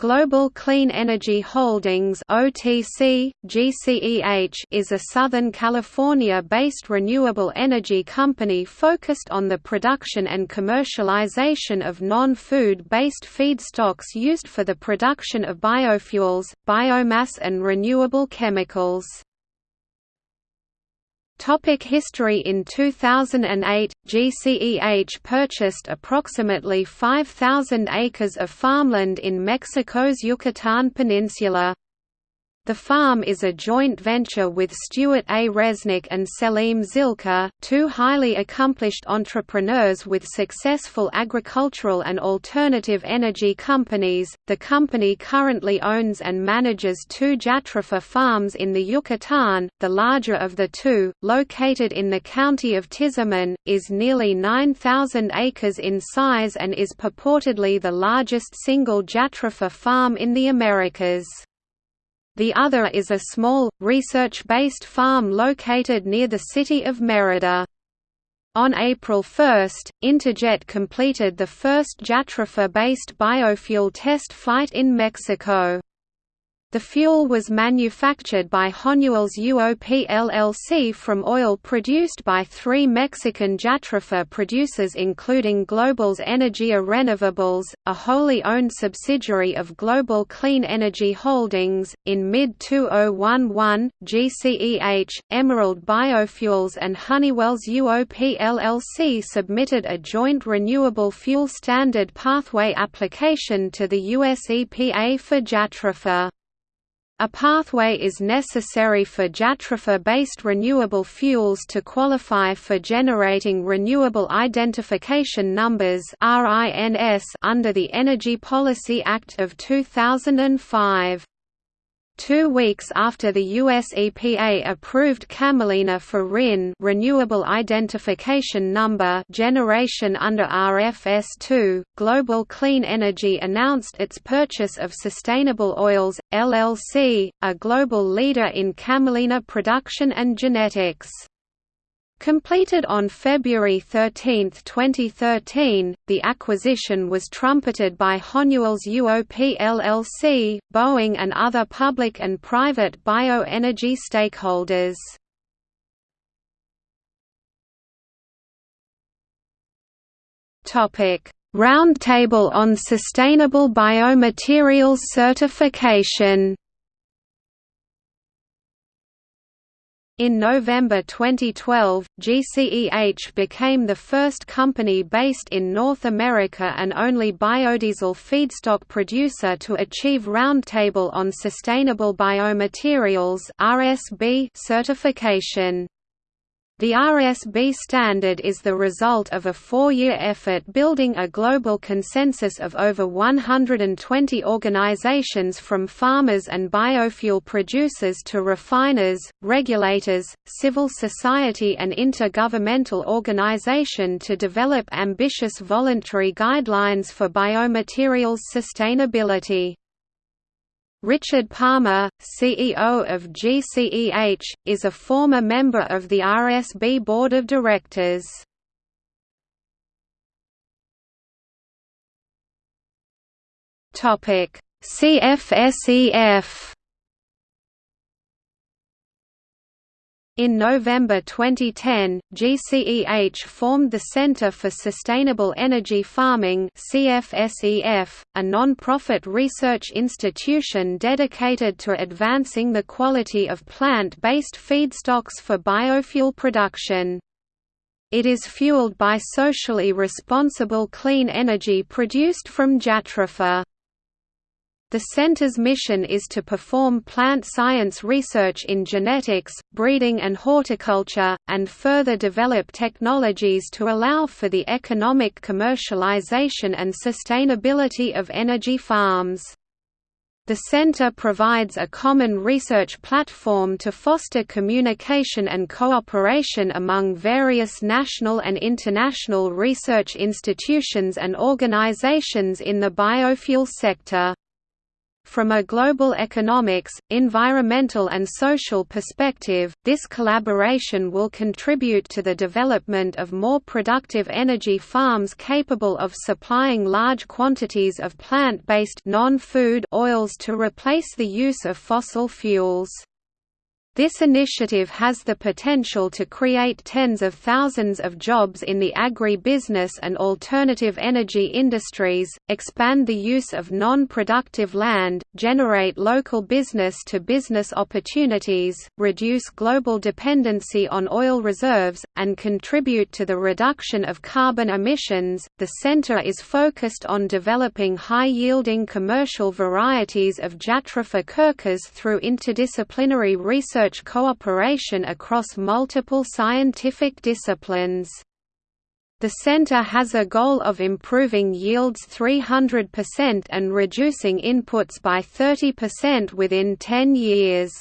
Global Clean Energy Holdings (OTC, GCEH) is a Southern California-based renewable energy company focused on the production and commercialization of non-food-based feedstocks used for the production of biofuels, biomass and renewable chemicals. Topic history In 2008, GCEH purchased approximately 5,000 acres of farmland in Mexico's Yucatan Peninsula. The farm is a joint venture with Stewart A. Resnick and Selim Zilkha, two highly accomplished entrepreneurs with successful agricultural and alternative energy companies. The company currently owns and manages two Jatropha farms in the Yucatan. The larger of the two, located in the county of Tizimin, is nearly 9,000 acres in size and is purportedly the largest single Jatropha farm in the Americas. The other is a small, research-based farm located near the city of Merida. On April 1, Interjet completed the first Jatropha-based biofuel test flight in Mexico. The fuel was manufactured by Honeywell's UOP LLC from oil produced by three Mexican Jatropha producers including Global's Energia Renovables, a wholly owned subsidiary of Global Clean Energy Holdings. In mid-2011, GCEH, Emerald Biofuels and Honeywell's UOP LLC submitted a joint renewable fuel standard pathway application to the US EPA for Jatropha. A pathway is necessary for Jatropha-based renewable fuels to qualify for generating Renewable Identification Numbers under the Energy Policy Act of 2005. Two weeks after the US EPA approved Camelina for RIN renewable identification number generation under RFS2, Global Clean Energy announced its purchase of Sustainable Oils, LLC, a global leader in camelina production and genetics. Completed on February 13, 2013, the acquisition was trumpeted by Honeywell's UOP LLC, Boeing and other public and private bioenergy stakeholders. Roundtable on Sustainable Biomaterials Certification In November 2012, GCEH became the first company based in North America and only biodiesel feedstock producer to achieve Roundtable on Sustainable Biomaterials certification. The RSB standard is the result of a four-year effort building a global consensus of over 120 organizations from farmers and biofuel producers to refiners, regulators, civil society and intergovernmental organization to develop ambitious voluntary guidelines for biomaterials sustainability. Richard Palmer, CEO of GCEH, is a former member of the RSB Board of Directors. CFSEF In November 2010, GCEH formed the Center for Sustainable Energy Farming CFSEF, a non-profit research institution dedicated to advancing the quality of plant-based feedstocks for biofuel production. It is fueled by socially responsible clean energy produced from Jatropha. The center's mission is to perform plant science research in genetics, breeding and horticulture, and further develop technologies to allow for the economic commercialization and sustainability of energy farms. The center provides a common research platform to foster communication and cooperation among various national and international research institutions and organizations in the biofuel sector. From a global economics, environmental and social perspective, this collaboration will contribute to the development of more productive energy farms capable of supplying large quantities of plant-based non-food oils to replace the use of fossil fuels. This initiative has the potential to create tens of thousands of jobs in the agri-business and alternative energy industries, expand the use of non-productive land, generate local business-to-business -business opportunities, reduce global dependency on oil reserves, and contribute to the reduction of carbon emissions. The center is focused on developing high-yielding commercial varieties of Jatropha curcas through interdisciplinary research research cooperation across multiple scientific disciplines. The center has a goal of improving yields 300% and reducing inputs by 30% within 10 years.